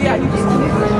Yeah, you just